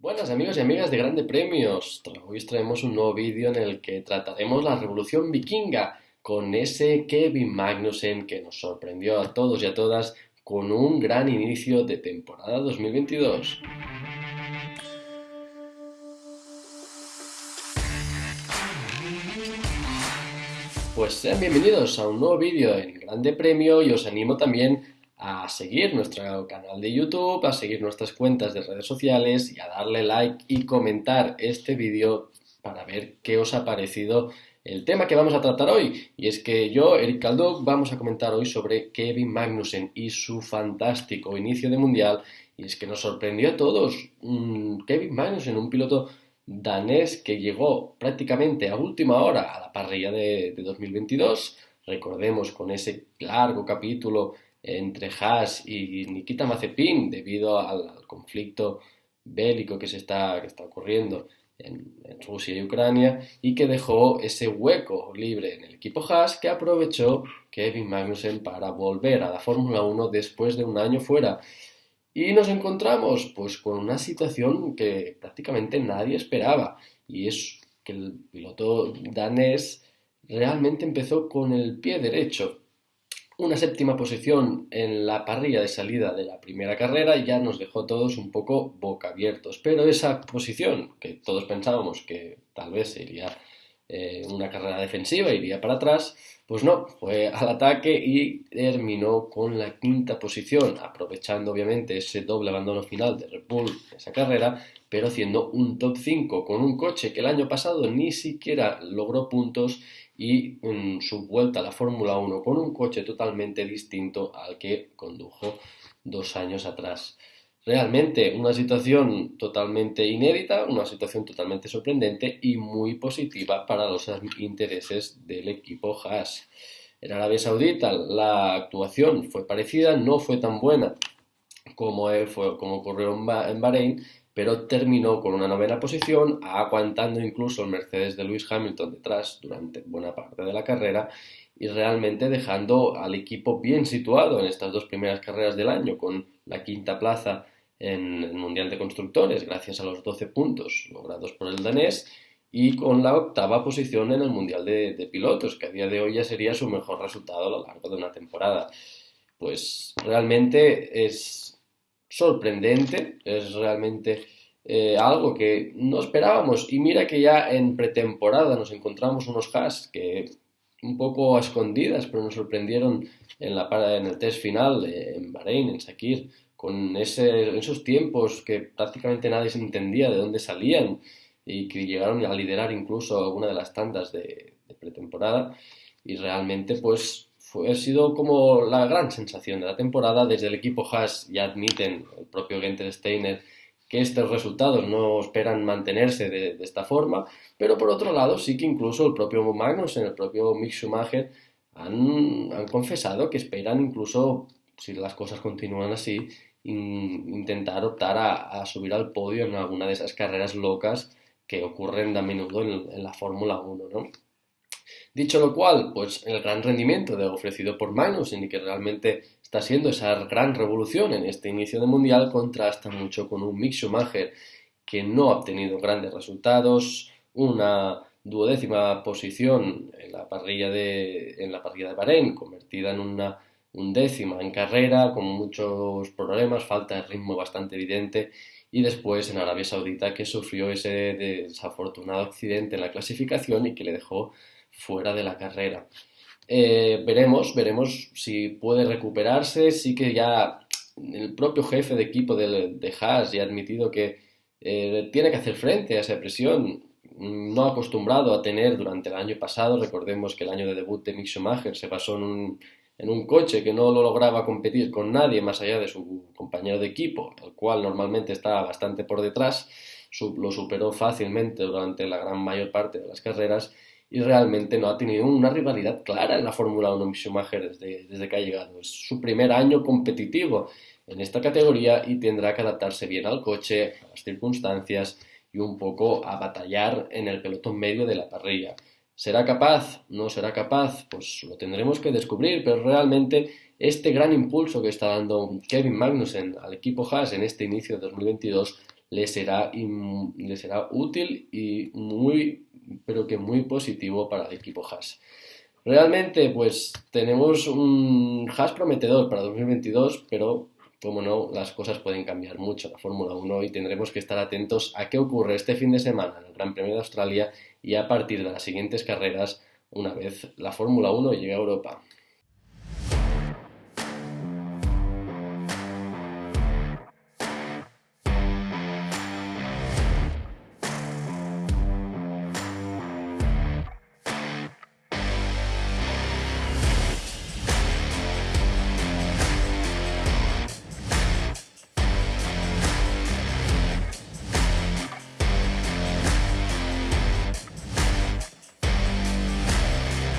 Buenas amigos y amigas de Grande Premios. Hoy os traemos un nuevo vídeo en el que trataremos la revolución vikinga con ese Kevin Magnussen que nos sorprendió a todos y a todas con un gran inicio de temporada 2022. Pues sean bienvenidos a un nuevo vídeo en Grande Premio y os animo también a seguir nuestro canal de YouTube, a seguir nuestras cuentas de redes sociales y a darle like y comentar este vídeo para ver qué os ha parecido el tema que vamos a tratar hoy. Y es que yo, Eric Caldo, vamos a comentar hoy sobre Kevin Magnussen y su fantástico inicio de mundial. Y es que nos sorprendió a todos. Kevin Magnussen, un piloto danés que llegó prácticamente a última hora a la parrilla de 2022. Recordemos con ese largo capítulo entre Haas y Nikita Mazepin debido al, conflicto bélico que se está, que está ocurriendo en, Rusia y Ucrania y que dejó ese hueco libre en el equipo Haas que aprovechó Kevin Magnussen para volver a la Fórmula 1 después de un año fuera. Y nos encontramos pues con una situación que prácticamente nadie esperaba y es que el piloto danés realmente empezó con el pie derecho una séptima posición en la parrilla de salida de la primera carrera ya nos dejó todos un poco boca abiertos, pero esa posición que todos pensábamos que tal vez sería eh, una carrera defensiva, iría para atrás, pues no, fue al ataque y terminó con la quinta posición, aprovechando obviamente ese doble abandono final de Red Bull esa carrera, pero haciendo un top 5 con un coche que el año pasado ni siquiera logró puntos y en su vuelta a la Fórmula 1 con un coche totalmente distinto al que condujo dos años atrás. Realmente una situación totalmente inédita, una situación totalmente sorprendente y muy positiva para los intereses del equipo Haas. En Arabia Saudita la actuación fue parecida, no fue tan buena como, fue, como ocurrió en Bahrein, pero terminó con una novena posición, aguantando incluso el Mercedes de Lewis Hamilton detrás durante buena parte de la carrera y realmente dejando al equipo bien situado en estas dos primeras carreras del año, con la quinta plaza en el Mundial de Constructores, gracias a los 12 puntos logrados por el danés, y con la octava posición en el Mundial de, Pilotos, que a día de hoy ya sería su mejor resultado a lo largo de una temporada. Pues realmente es sorprendente, es realmente eh, algo que no esperábamos. Y mira que ya en pretemporada nos encontramos unos Haas que un poco escondidas, pero nos sorprendieron en, la, en el test final en Bahrein, en Sakir, con esos tiempos que prácticamente nadie se entendía de dónde salían y que llegaron a liderar incluso alguna de las tandas de, de pretemporada. Y realmente, pues fue, ha sido como la gran sensación de la temporada. Desde el equipo Haas ya admiten, el propio Genter Steiner, que estos resultados no esperan mantenerse de, esta forma, pero por otro lado sí que incluso el propio Magnussen, el propio Mick Schumacher han, han confesado que esperan incluso, si las cosas continúan así, intentar optar a, subir al podio en alguna de esas carreras locas que ocurren a menudo en, la Fórmula 1, ¿no? Dicho lo cual, pues el gran rendimiento de, ofrecido por Magnussen y que realmente está siendo esa gran revolución en este inicio de mundial contrasta mucho con un Mick Schumacher que no ha obtenido grandes resultados, una duodécima posición en la parrilla de, en la parrilla de Bahrein, convertida en una undécima en carrera, con muchos problemas, falta de ritmo bastante evidente, y después en Arabia Saudita que sufrió ese desafortunado accidente en la clasificación y que le dejó fuera de la carrera. Eh, veremos, veremos si puede recuperarse. Sí que ya el propio jefe de equipo de, de Haas ya ha admitido que eh, tiene que hacer frente a esa presión no acostumbrado a tener durante el año pasado. Recordemos que el año de debut de Mick Schumacher se basó en un, en un coche que no lo lograba competir con nadie más allá de su compañero de equipo, el cual normalmente estaba bastante por detrás. Lo superó fácilmente durante la gran mayor parte de las carreras y realmente no ha tenido una rivalidad clara en la Fórmula 1 Schumacher desde, desde que ha llegado. Es su primer año competitivo en esta categoría y tendrá que adaptarse bien al coche, a las circunstancias y un poco a batallar en el pelotón medio de la parrilla. ¿Será capaz? ¿No será capaz? Pues lo tendremos que descubrir, pero realmente este gran impulso que está dando Kevin Magnussen al equipo Haas en este inicio de 2022 le será, será útil y muy, pero que muy positivo para el equipo Haas. Realmente, pues tenemos un Haas prometedor para 2022, pero como no, las cosas pueden cambiar mucho la Fórmula 1 y tendremos que estar atentos a qué ocurre este fin de semana en el Gran Premio de Australia y a partir de las siguientes carreras una vez la Fórmula 1 llegue a Europa.